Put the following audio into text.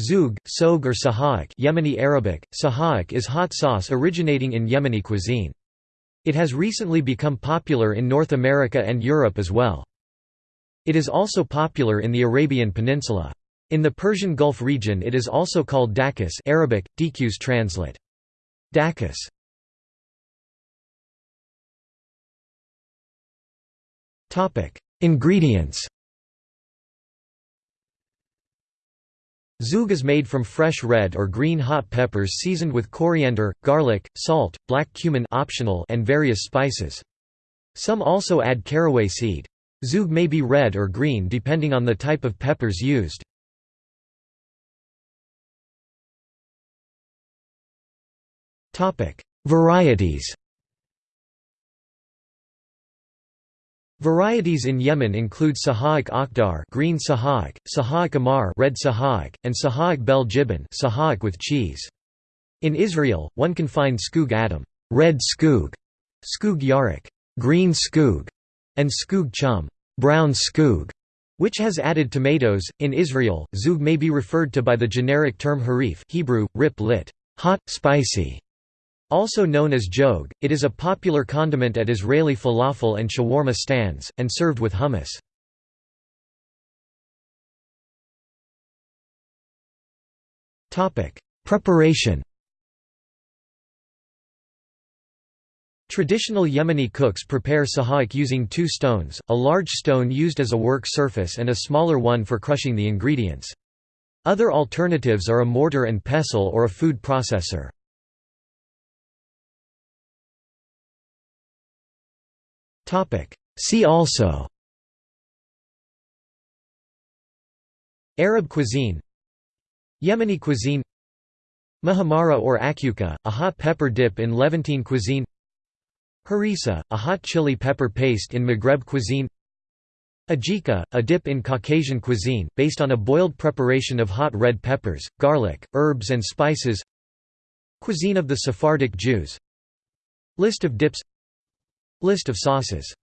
Zoug, Soug or Sahak Yemeni Arabic, Sahak is hot sauce originating in Yemeni cuisine. It has recently become popular in North America and Europe as well. It is also popular in the Arabian Peninsula. In the Persian Gulf region it is also called dakis Arabic, dqs translate. Dakis Ingredients Zoug is made from fresh red or green hot peppers seasoned with coriander, garlic, salt, black cumin optional and various spices. Some also add caraway seed. Zoug may be red or green depending on the type of peppers used. Varieties Varieties in Yemen include Sahaiq Akhdar green Sahaiq, Sahaiq Amar red Sahaiq, and Sahaiq Bel Jibin Sahaiq with cheese. In Israel, one can find Skoog Adam red skoog, Skoog Yarak green skoog, and Skoog Chum brown skoog, which has added tomatoes. In Israel, zoug may be referred to by the generic term harif Hebrew, rip lit hot, spicy, also known as jog, it is a popular condiment at Israeli falafel and shawarma stands, and served with hummus. Preparation Traditional Yemeni cooks prepare sahaik using two stones, a large stone used as a work surface and a smaller one for crushing the ingredients. Other alternatives are a mortar and pestle or a food processor. See also. Arab cuisine. Yemeni cuisine. Muhammara or akuka, a hot pepper dip in Levantine cuisine. Harissa, a hot chili pepper paste in Maghreb cuisine. Ajika, a dip in Caucasian cuisine, based on a boiled preparation of hot red peppers, garlic, herbs and spices. Cuisine of the Sephardic Jews. List of dips List of sauces